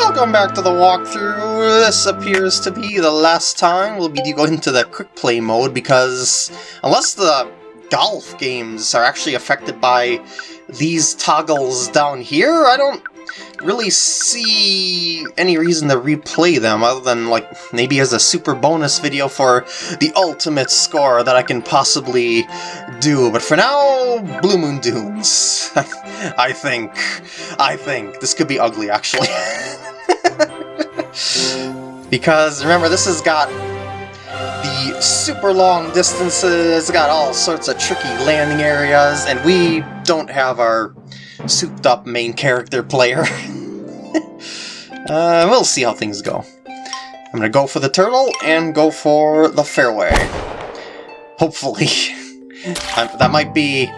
Welcome back to the walkthrough. This appears to be the last time we'll be going into the quick play mode because unless the golf games are actually affected by these toggles down here, I don't really see any reason to replay them other than like maybe as a super bonus video for the ultimate score that I can possibly do. But for now, Blue Moon Dunes. I think, I think this could be ugly actually. because remember, this has got the super long distances, got all sorts of tricky landing areas, and we don't have our souped up main character player. uh, we'll see how things go. I'm gonna go for the turtle and go for the fairway. Hopefully. that might be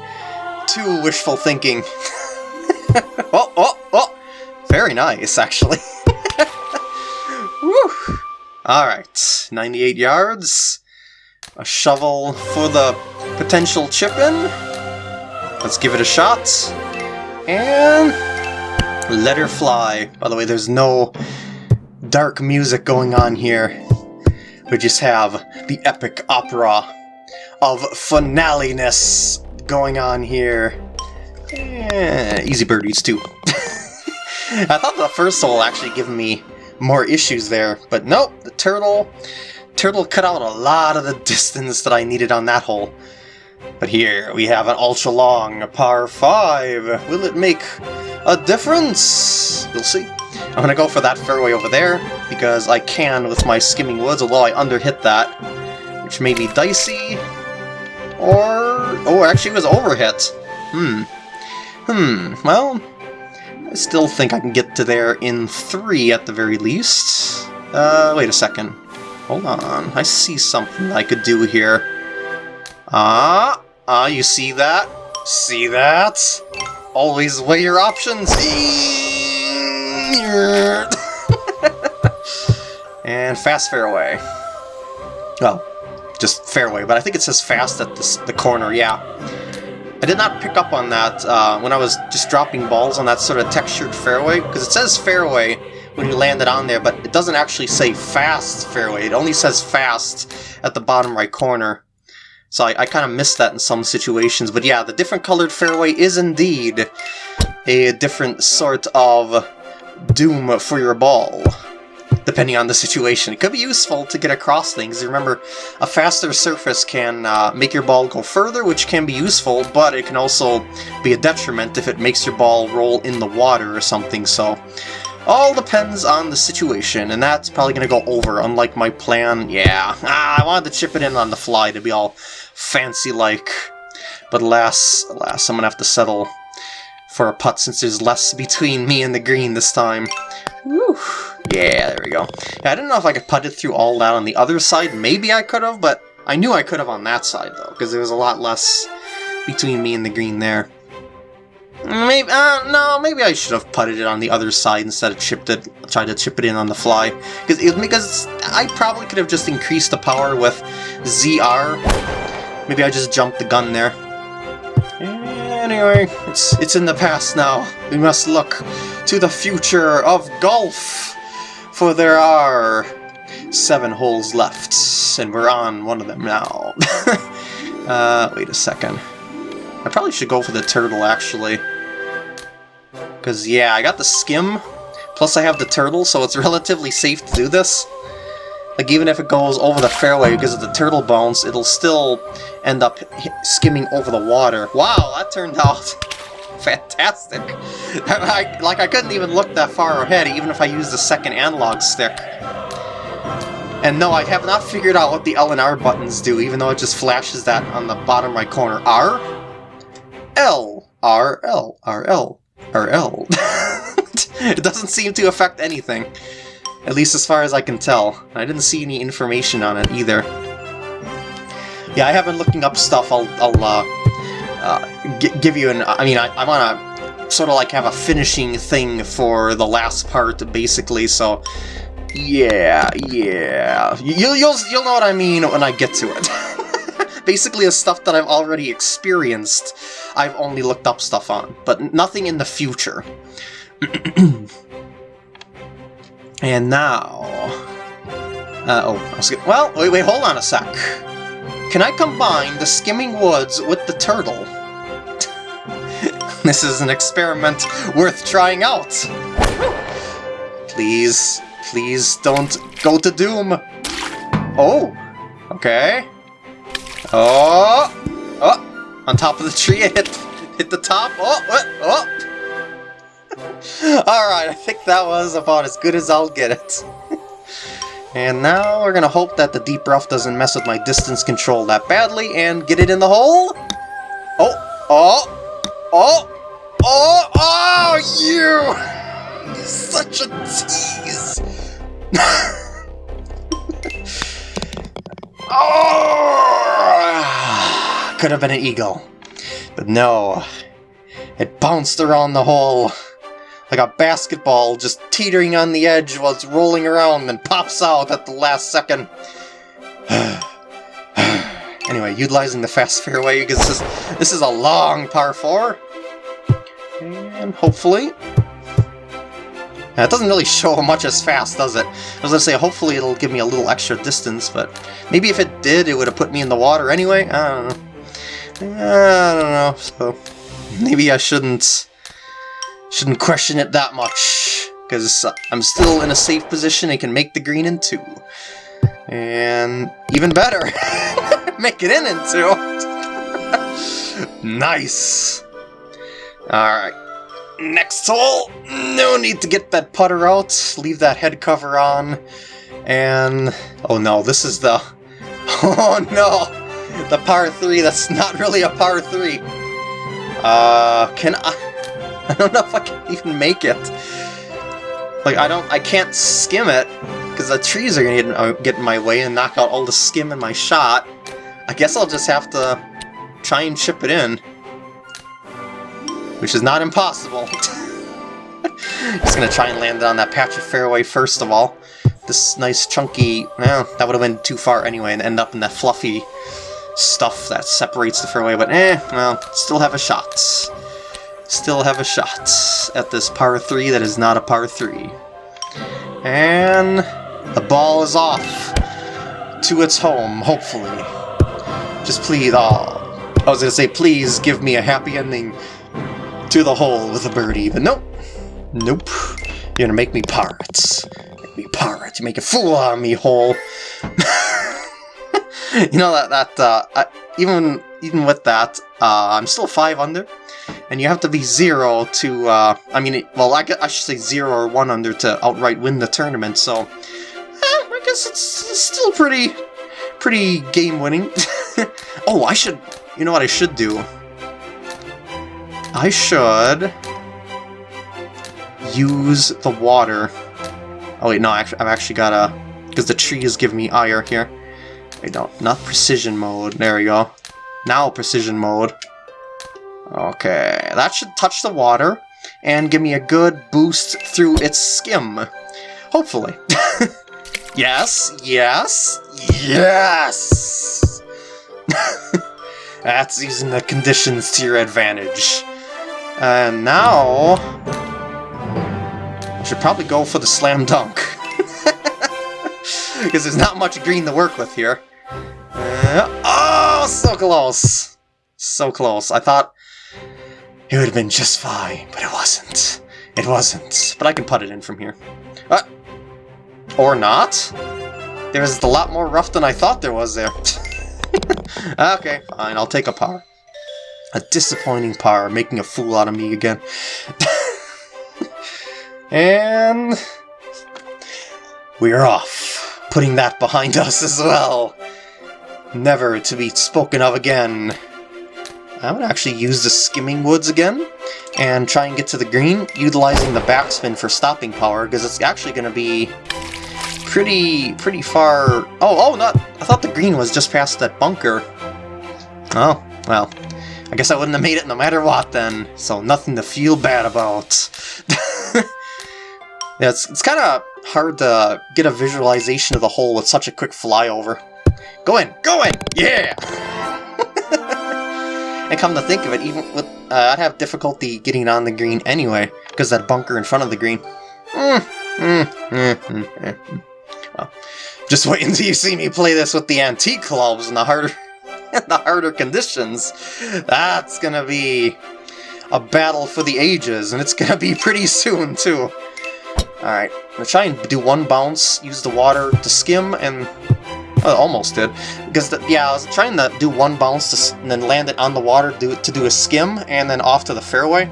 too wishful thinking. oh, oh, oh! Very nice, actually. Woo! Alright, 98 yards. A shovel for the potential chip-in. Let's give it a shot. And let her fly. By the way, there's no dark music going on here. We just have the epic opera of finale-ness going on here. Eh, easy birdies, too. I thought the first hole actually given me more issues there, but nope, the turtle... Turtle cut out a lot of the distance that I needed on that hole. But here we have an ultra long par 5. Will it make a difference? We'll see. I'm gonna go for that fairway over there, because I can with my skimming woods, although I underhit that, which may be dicey. Or... oh, actually it was overhit. Hmm. Hmm, well... I still think I can get to there in three at the very least. Uh, wait a second. Hold on, I see something I could do here. Ah, ah, you see that? See that? Always weigh your options. and fast fairway. Well, just fairway, but I think it says fast at the, the corner, yeah. I did not pick up on that uh, when I was just dropping balls on that sort of textured fairway, because it says fairway when you land it on there, but it doesn't actually say fast fairway. It only says fast at the bottom right corner. So I, I kind of missed that in some situations. But yeah, the different colored fairway is indeed a different sort of doom for your ball, depending on the situation. It could be useful to get across things. Remember, a faster surface can uh, make your ball go further, which can be useful, but it can also be a detriment if it makes your ball roll in the water or something, so... All depends on the situation, and that's probably going to go over, unlike my plan. Yeah, ah, I wanted to chip it in on the fly to be all fancy-like. But alas, alas, I'm to have to settle for a putt since there's less between me and the green this time. Woo! Yeah, there we go. Yeah, I didn't know if I could putt it through all that on the other side. Maybe I could have, but I knew I could have on that side, though, because there was a lot less between me and the green there. Maybe, uh, no, maybe I should have putted it on the other side instead of chipped it, tried to chip it in on the fly. Because, because I probably could have just increased the power with ZR. Maybe I just jumped the gun there. Anyway, it's, it's in the past now. We must look to the future of golf. For there are seven holes left, and we're on one of them now. uh, wait a second. I probably should go for the turtle, actually. Because, yeah, I got the skim, plus I have the turtle, so it's relatively safe to do this. Like, even if it goes over the fairway because of the turtle bones, it'll still end up skimming over the water. Wow, that turned out fantastic. I, like, I couldn't even look that far ahead, even if I used the second analog stick. And no, I have not figured out what the L and R buttons do, even though it just flashes that on the bottom right corner. R? L, R, L, R, L, R, L. it doesn't seem to affect anything. At least as far as I can tell. I didn't see any information on it either. Yeah, I have been looking up stuff. I'll, I'll uh, uh, give you an... I mean, I, I want to sort of like have a finishing thing for the last part, basically, so... Yeah, yeah. You'll, you'll, you'll know what I mean when I get to it. basically the stuff that I've already experienced, I've only looked up stuff on, but nothing in the future. and now... Uh, oh, I was gonna, well, wait, wait, hold on a sec. Can I combine the skimming woods with the turtle? this is an experiment worth trying out. Please, please don't go to doom. Oh, okay. Oh, oh, on top of the tree, it hit, hit the top. Oh, what? Oh. Alright, I think that was about as good as I'll get it. and now we're gonna hope that the deep rough doesn't mess with my distance control that badly and get it in the hole. Oh, oh, oh, oh, oh, you! Such a tease! oh! Could have been an eagle. But no. It bounced around the hole like a basketball just teetering on the edge while it's rolling around and pops out at the last second. anyway, utilizing the fast fairway because this, this is a long par 4. And hopefully... It doesn't really show much as fast, does it? I was going to say, hopefully it'll give me a little extra distance, but maybe if it did, it would have put me in the water anyway? I don't know. I don't know, so maybe I shouldn't Shouldn't question it that much, because I'm still in a safe position and can make the green in two. And even better, make it in in two. nice. Alright. Next hole. No need to get that putter out. Leave that head cover on. And... Oh no, this is the... Oh no! The par 3 that's not really a par 3. Uh, can I... I don't know if I can even make it. Like, I don't- I can't skim it, because the trees are gonna get, uh, get in my way and knock out all the skim in my shot. I guess I'll just have to try and chip it in. Which is not impossible. just gonna try and land it on that patch of fairway first of all. This nice chunky... well, that would have been too far anyway and end up in that fluffy stuff that separates the fairway, but eh, well, still have a shot still have a shot at this par 3 that is not a par 3. And the ball is off to its home, hopefully. Just please, oh, I was going to say, please give me a happy ending to the hole with a birdie, but nope. Nope. You're going to make me pirates. Make me pirates. You make a fool out of me, hole. you know, that, that uh, I, even, even with that, uh, I'm still 5 under and you have to be zero to, uh, I mean, well, I, I should say zero or one under to outright win the tournament, so, eh, I guess it's, it's still pretty, pretty game-winning. oh, I should, you know what I should do? I should use the water. Oh wait, no, I've actually got a, because the trees give me ire here. I don't, not precision mode, there we go. Now precision mode. Okay, that should touch the water and give me a good boost through its skim. Hopefully. yes, yes, yes! That's using the conditions to your advantage. And now... I should probably go for the slam dunk. Because there's not much green to work with here. Uh, oh, so close! So close. I thought it would have been just fine, but it wasn't. It wasn't. But I can put it in from here. Uh, or not? There's a lot more rough than I thought there was there. okay, fine, I'll take a par. A disappointing par, making a fool out of me again. and... We're off, putting that behind us as well. Never to be spoken of again. I would actually use the Skimming Woods again and try and get to the green, utilizing the backspin for stopping power, because it's actually going to be pretty pretty far... Oh, oh, not... I thought the green was just past that bunker. Oh, well. I guess I wouldn't have made it no matter what then, so nothing to feel bad about. yeah, it's, it's kind of hard to get a visualization of the hole with such a quick flyover. Go in! Go in! Yeah! And come to think of it, even with uh, I'd have difficulty getting on the green anyway, because that bunker in front of the green. Mm, mm, mm. Well, just wait until you see me play this with the antique clubs and the harder, the harder conditions. That's gonna be a battle for the ages, and it's gonna be pretty soon too. Alright, I'm gonna try and do one bounce, use the water to skim, and almost did. Because, the, yeah, I was trying to do one bounce to, and then land it on the water to do, to do a skim, and then off to the fairway.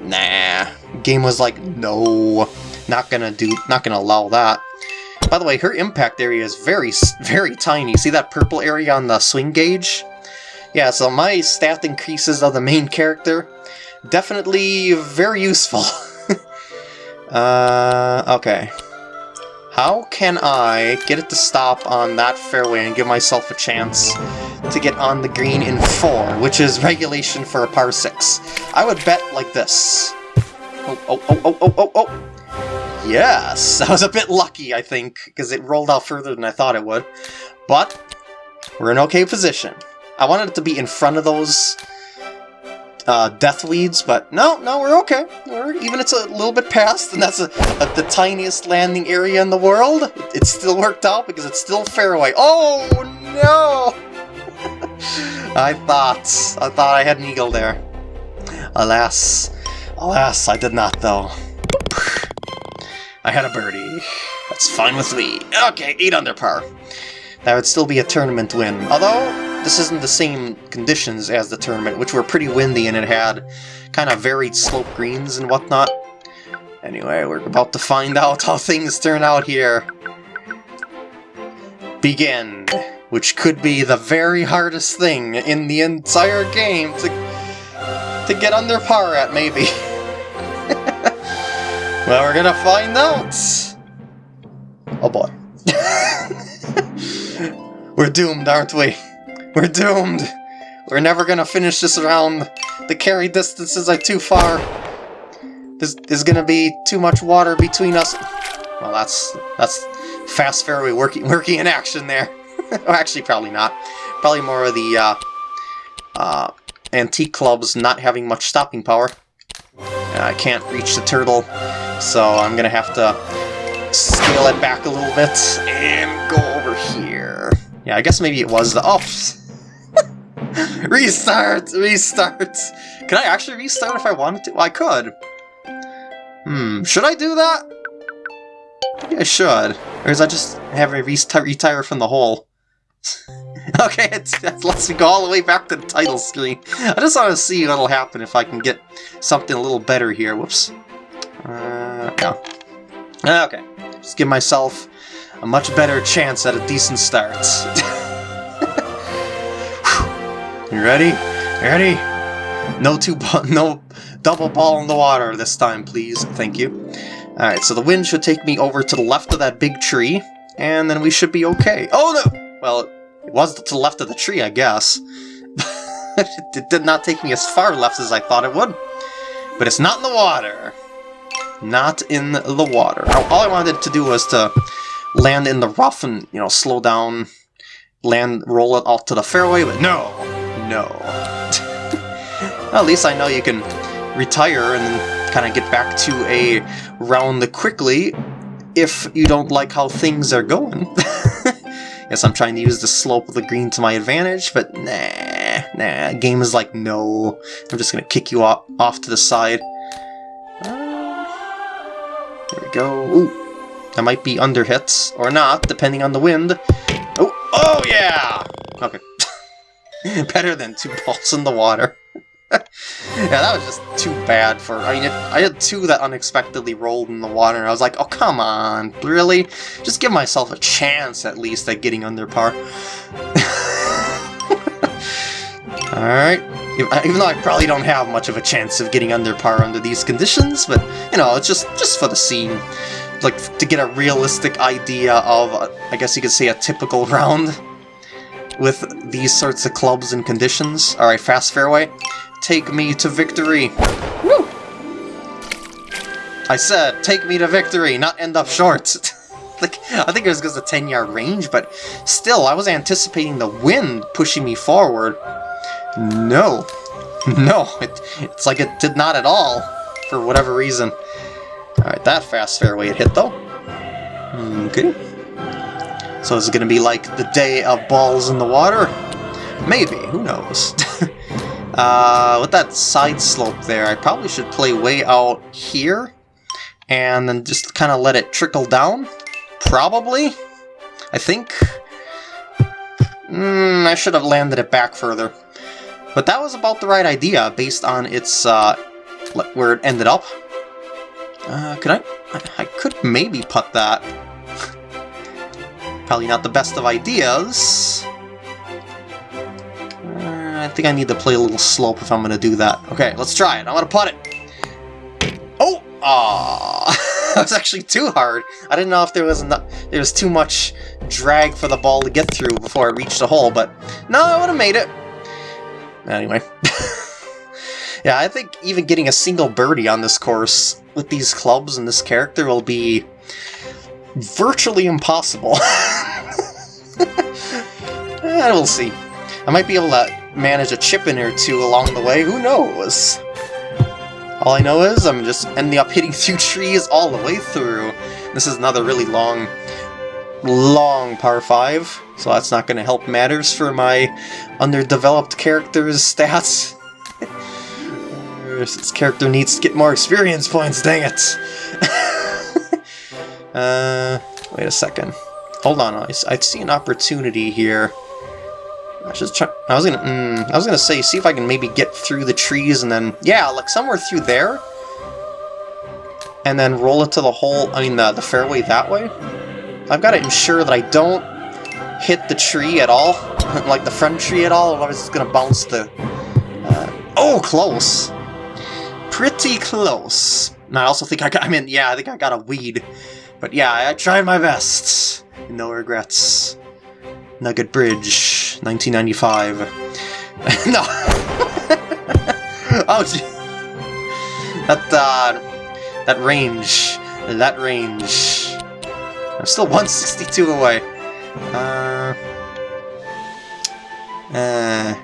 Nah, game was like, no, not gonna do, not gonna allow that. By the way, her impact area is very, very tiny. See that purple area on the swing gauge? Yeah, so my stat increases of the main character, definitely very useful. uh, okay. How can I get it to stop on that fairway and give myself a chance to get on the green in 4, which is regulation for a par 6? I would bet like this. Oh, oh, oh, oh, oh, oh, oh! Yes! I was a bit lucky, I think, because it rolled out further than I thought it would. But, we're in okay position. I wanted it to be in front of those uh, death weeds, but no, no, we're okay. We're, even it's a little bit past, and that's a, a, the tiniest landing area in the world. It, it still worked out because it's still fairway. Oh, no! I thought, I thought I had an eagle there. Alas, alas, I did not though. I had a birdie. That's fine with me. Okay, 8 under par. That would still be a tournament win. Although, this isn't the same conditions as the tournament, which were pretty windy and it had kind of varied slope greens and whatnot. Anyway, we're about to find out how things turn out here. Begin, which could be the very hardest thing in the entire game to, to get under par at, maybe. Well, we're gonna find out! Oh boy. we're doomed, aren't we? We're doomed! We're never gonna finish this round. The carry distances are too far. There's, there's gonna be too much water between us. Well, that's that's fast fairway working working in action there. well, actually, probably not. Probably more of the uh, uh, antique clubs not having much stopping power. I can't reach the turtle so I'm gonna have to scale it back a little bit and go over here. Yeah, I guess maybe it was the... Oh! restart! Restart! Can I actually restart if I wanted to? Well, I could. Hmm, should I do that? I should. Or is I just having a retire from the hole? okay, it lets me go all the way back to the title screen. I just want to see what'll happen if I can get something a little better here. Whoops. Uh, no. Okay. Just give myself a much better chance at a decent start. you ready? You ready? No two no double ball in the water this time, please. Thank you. Alright, so the wind should take me over to the left of that big tree, and then we should be okay. Oh no! Well, it was to the left of the tree, I guess. it did not take me as far left as I thought it would. But it's not in the water not in the water. All I wanted to do was to land in the rough and, you know, slow down, land, roll it off to the fairway, but no, no. well, at least I know you can retire and kind of get back to a round quickly if you don't like how things are going. Yes, I'm trying to use the slope of the green to my advantage, but nah, nah, game is like, no. I'm just gonna kick you off, off to the side. Um, there we go. Ooh, that might be under hits, or not, depending on the wind. Oh, oh yeah! Okay. Better than two balls in the water. yeah, that was just too bad for... I mean, it, I had two that unexpectedly rolled in the water, and I was like, oh, come on, really? Just give myself a chance, at least, at getting under par. Alright. Even though I probably don't have much of a chance of getting under par under these conditions, but, you know, it's just, just for the scene. Like, to get a realistic idea of, uh, I guess you could say, a typical round with these sorts of clubs and conditions. Alright, fast fairway. Take me to victory. Woo! I said, take me to victory, not end up short. like, I think it was because of 10 yard range, but still, I was anticipating the wind pushing me forward. No. no, it, it's like it did not at all, for whatever reason. Alright, that fast fairway it hit, though. Hmm, okay. So is it going to be like the day of balls in the water? Maybe, who knows. uh, with that side slope there, I probably should play way out here, and then just kind of let it trickle down? Probably? I think? Mm, I should have landed it back further. But that was about the right idea, based on its, uh, where it ended up. Uh, could I? I could maybe put that. Probably not the best of ideas. Uh, I think I need to play a little slope if I'm going to do that. Okay, let's try it. I'm going to putt it. Oh! Aww. that was actually too hard. I didn't know if there was enough, there was too much drag for the ball to get through before it reached the hole, but no, I would have made it. Anyway. yeah, I think even getting a single birdie on this course with these clubs and this character will be virtually impossible. eh, we'll see. I might be able to manage a chip in or two along the way, who knows? All I know is I'm just ending up hitting through trees all the way through. This is another really long, long par 5, so that's not going to help matters for my underdeveloped character's stats. this character needs to get more experience points, dang it! Uh, wait a second. Hold on, I, I see an opportunity here. I was try. I was gonna. Mm, I was gonna say, see if I can maybe get through the trees and then, yeah, like somewhere through there, and then roll it to the hole. I mean, the the fairway that way. I've got to ensure that I don't hit the tree at all, like the front tree at all, otherwise it's gonna bounce the. Uh, oh, close. Pretty close. And I also think I got. I mean, yeah, I think I got a weed, but yeah, I tried my best. No regrets. Nugget Bridge, 1995. no! oh, gee. That, uh, that range. That range. I'm still 162 away. Uh, uh,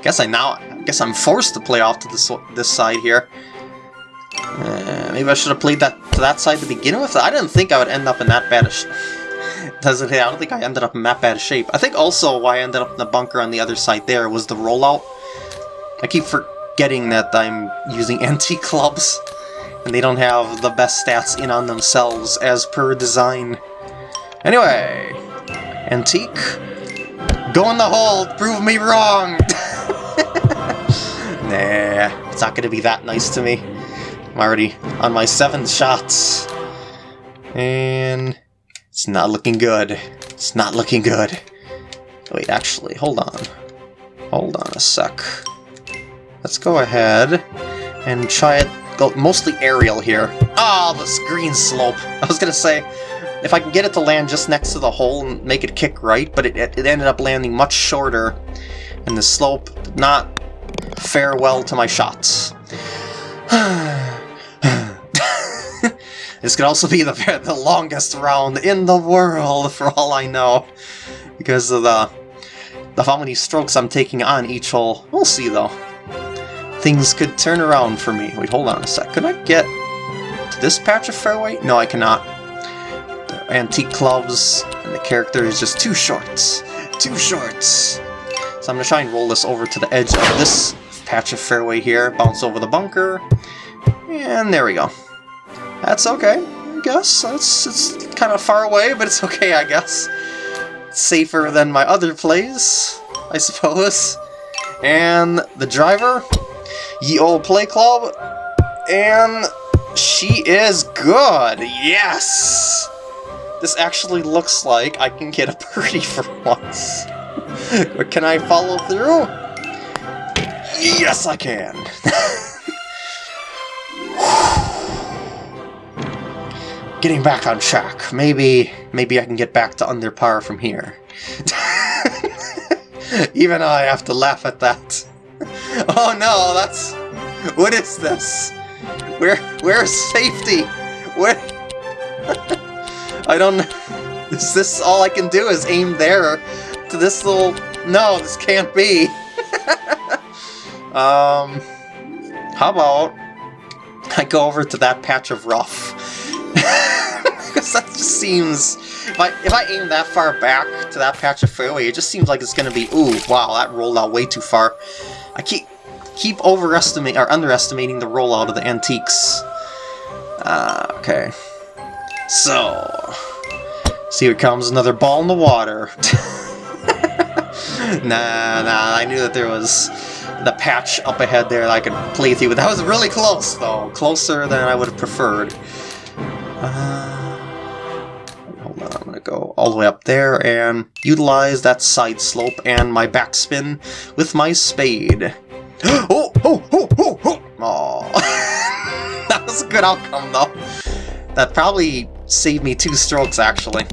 guess I now, guess I'm forced to play off to this, this side here. Uh, maybe I should have played that that side to begin with? I didn't think I would end up in that bad doesn't I don't think I ended up in that bad shape. I think also why I ended up in the bunker on the other side there was the rollout. I keep forgetting that I'm using antique clubs, and they don't have the best stats in on themselves as per design. Anyway, antique, go in the hole, prove me wrong! nah, it's not gonna be that nice to me. I'm already on my seventh shots. And it's not looking good. It's not looking good. Wait, actually, hold on. Hold on a sec. Let's go ahead and try it. Go mostly aerial here. Ah, oh, this green slope. I was gonna say, if I can get it to land just next to the hole and make it kick right, but it, it ended up landing much shorter, and the slope did not fare well to my shots. This could also be the, the longest round in the world, for all I know. Because of the, the how many strokes I'm taking on each hole. We'll see, though. Things could turn around for me. Wait, hold on a sec. Could I get to this patch of fairway? No, I cannot. The antique clubs, and the character is just too short. Too short. So I'm going to try and roll this over to the edge of this patch of fairway here, bounce over the bunker, and there we go. That's okay, I guess. It's, it's kind of far away, but it's okay, I guess. It's safer than my other plays, I suppose. And the driver, ye old play club, and she is good! Yes! This actually looks like I can get a birdie for once. can I follow through? Yes, I can! getting back on track. Maybe, maybe I can get back to under par from here. Even I have to laugh at that. Oh no, that's... What is this? Where, where's safety? Where... I don't... Is this all I can do is aim there to this little... No, this can't be. um... how about I go over to that patch of rough? Because that just seems... If I, if I aim that far back to that patch of fairway, it just seems like it's going to be... Ooh, wow, that rolled out way too far. I keep keep overestimating or underestimating the rollout of the antiques. Uh, okay. So, see here comes another ball in the water. nah, nah, I knew that there was the patch up ahead there that I could play through, but that was really close, though. Closer than I would have preferred. Uh, hold on, I'm gonna go all the way up there and utilize that side slope and my backspin with my spade. oh, oh, oh, oh, oh! That was a good outcome, though. That probably saved me two strokes, actually.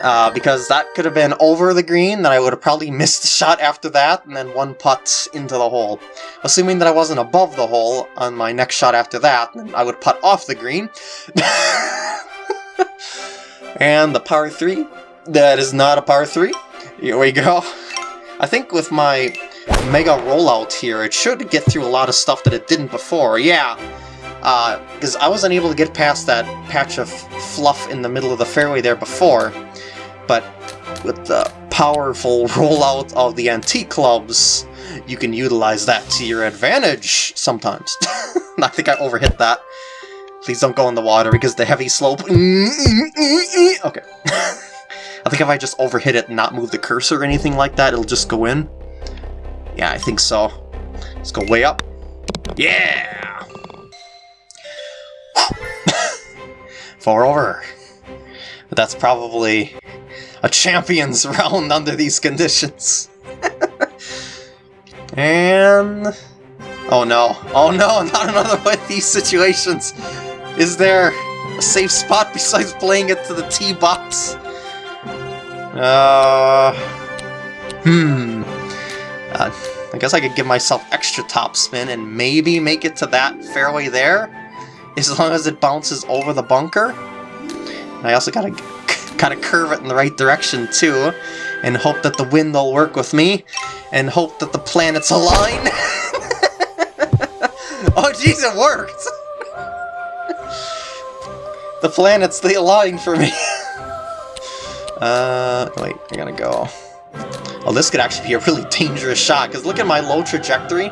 Uh, because that could have been over the green, then I would have probably missed the shot after that, and then one putt into the hole. Assuming that I wasn't above the hole on my next shot after that, then I would putt off the green. and the par 3, that is not a par 3. Here we go. I think with my mega rollout here, it should get through a lot of stuff that it didn't before. Yeah, because uh, I wasn't able to get past that patch of fluff in the middle of the fairway there before, but with the powerful rollout of the antique clubs, you can utilize that to your advantage sometimes. I think I overhit that. Please don't go in the water because the heavy slope... Okay. I think if I just overhit it and not move the cursor or anything like that, it'll just go in. Yeah, I think so. Let's go way up. Yeah! Four over. But that's probably a champion's round under these conditions. and... Oh no. Oh no, not another one of these situations. Is there a safe spot besides playing it to the tee box? Uh... Hmm... Uh, I guess I could give myself extra topspin and maybe make it to that fairway there, as long as it bounces over the bunker. I also gotta kind of curve it in the right direction too, and hope that the wind will work with me, and hope that the planets align. oh jeez, it worked! the planets, they align for me. uh, wait, I gotta go. Oh, this could actually be a really dangerous shot, because look at my low trajectory.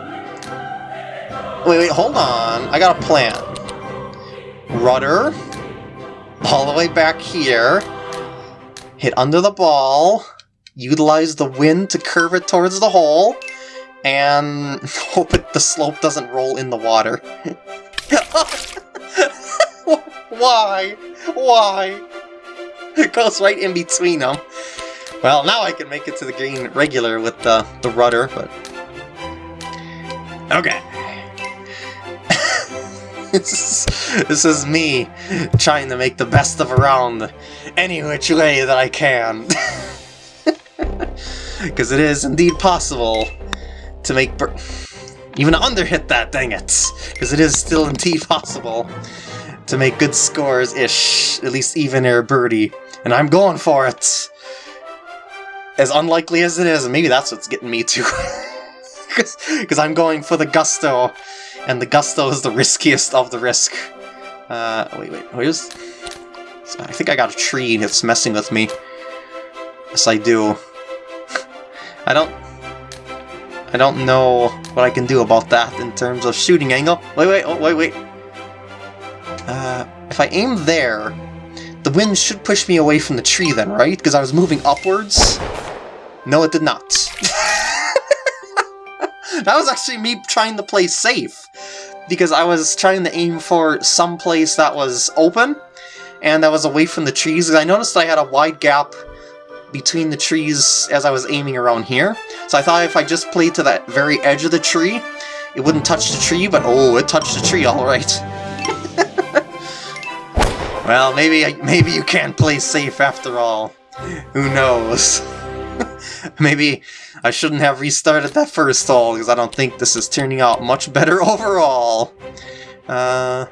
Wait, wait, hold on. I got a plan. Rudder. All the way back here. Hit under the ball. Utilize the wind to curve it towards the hole. And hope it, the slope doesn't roll in the water. Why? Why? It goes right in between them. Well, now I can make it to the green regular with the, the rudder, but... Okay. this, is, this is me trying to make the best of a round any which way that I can. Because it is indeed possible to make... Even under-hit that, dang it! Because it is still indeed possible to make good scores-ish, at least even or birdie. And I'm going for it! as unlikely as it is, and maybe that's what's getting me too. Because I'm going for the Gusto, and the Gusto is the riskiest of the risk. Uh, wait, wait, where's... I think I got a tree that's messing with me. Yes, I do. I don't... I don't know what I can do about that in terms of shooting angle. Wait, wait, oh, wait, wait. Uh, if I aim there, the wind should push me away from the tree then, right? Because I was moving upwards. No, it did not. that was actually me trying to play safe. Because I was trying to aim for some place that was open, and that was away from the trees. I noticed I had a wide gap between the trees as I was aiming around here. So I thought if I just played to that very edge of the tree, it wouldn't touch the tree, but oh, it touched the tree alright. well, maybe maybe you can't play safe after all. Who knows? Maybe I shouldn't have restarted that first hole, because I don't think this is turning out much better overall. Uh,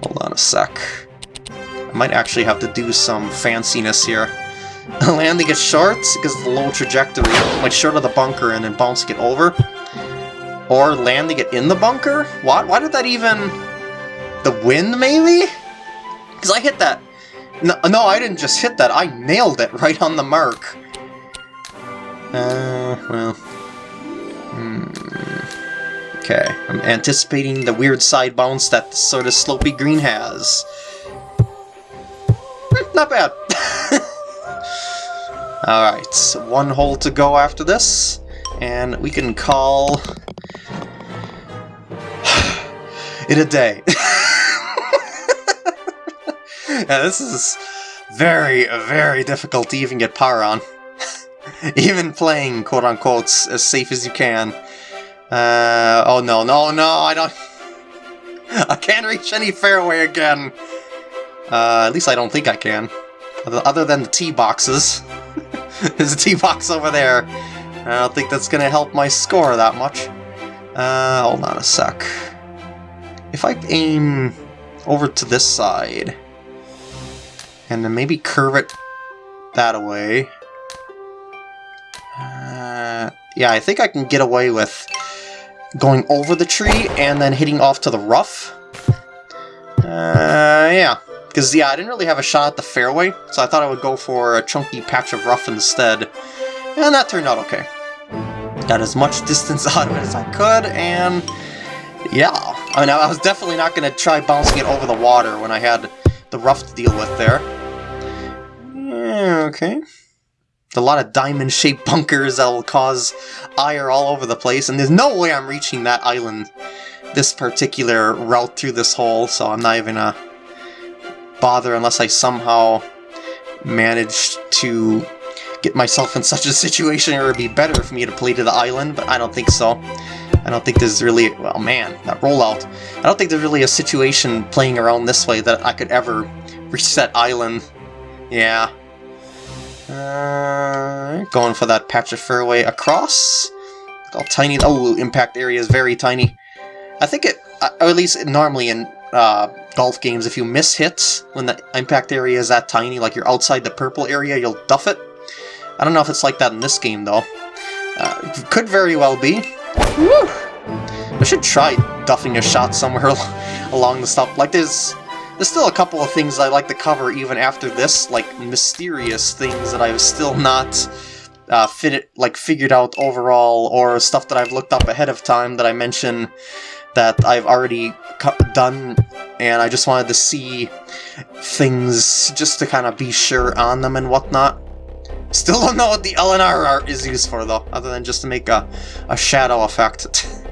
hold on a sec. Might actually have to do some fanciness here. Landing it short, because of the low trajectory, like short of the bunker and then bouncing it over. Or landing it in the bunker? What? Why did that even... The wind, maybe? Because I hit that... No, no, I didn't just hit that. I nailed it right on the mark. Uh, well... Hmm. Okay, I'm anticipating the weird side bounce that sort of slopey green has. Not bad. Alright, so one hole to go after this, and we can call it a day. yeah, this is very, very difficult to even get power on. even playing, quote-unquote, as safe as you can. Uh, oh no, no, no, I don't... I can't reach any fairway again! Uh, at least I don't think I can. Other than the tee boxes. There's a tee box over there. I don't think that's gonna help my score that much. Uh, hold on a sec. If I aim over to this side, and then maybe curve it that way. Uh, yeah, I think I can get away with going over the tree and then hitting off to the rough. Uh, yeah. Because, yeah, I didn't really have a shot at the fairway, so I thought I would go for a chunky patch of rough instead. And that turned out okay. Got as much distance out of it as I could, and... Yeah, I mean, I was definitely not going to try bouncing it over the water when I had the rough to deal with there. Okay. A lot of diamond-shaped bunkers that will cause ire all over the place, and there's no way I'm reaching that island, this particular route through this hole, so I'm not even gonna bother unless I somehow manage to get myself in such a situation it would be better for me to play to the island, but I don't think so. I don't think there's really... well, man, that rollout. I don't think there's really a situation playing around this way that I could ever reach that island. Yeah. Uh, going for that patch of fairway across. How tiny... Oh, impact area is very tiny. I think it... Uh, or at least normally in uh, golf games, if you miss hits when the impact area is that tiny, like you're outside the purple area, you'll duff it. I don't know if it's like that in this game, though. Uh, could very well be. Woo! I should try duffing a shot somewhere along the stuff. Like, there's there's still a couple of things I like to cover even after this, like mysterious things that I've still not uh, fit like figured out overall, or stuff that I've looked up ahead of time that I mention that I've already done, and I just wanted to see things just to kind of be sure on them and whatnot. Still don't know what the LNR art is used for, though, other than just to make a, a shadow effect.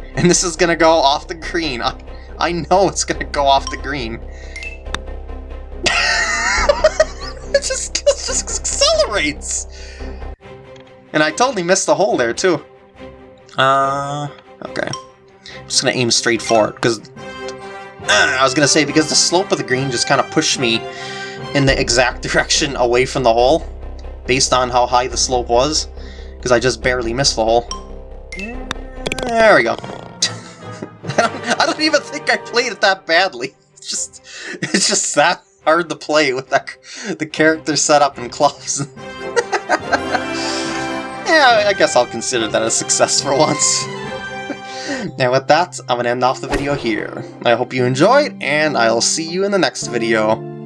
and this is gonna go off the green. I, I know it's gonna go off the green. it, just, it just accelerates! And I totally missed the hole there, too. Uh, okay. Just gonna aim straight for it, because... Uh, I was gonna say, because the slope of the green just kind of pushed me in the exact direction away from the hole, based on how high the slope was, because I just barely missed the hole. There we go. I, don't, I don't even think I played it that badly. It's just, it's just that hard to play with that the character setup and clubs. yeah, I guess I'll consider that a success for once. Now with that, I'm going to end off the video here. I hope you enjoyed, and I'll see you in the next video.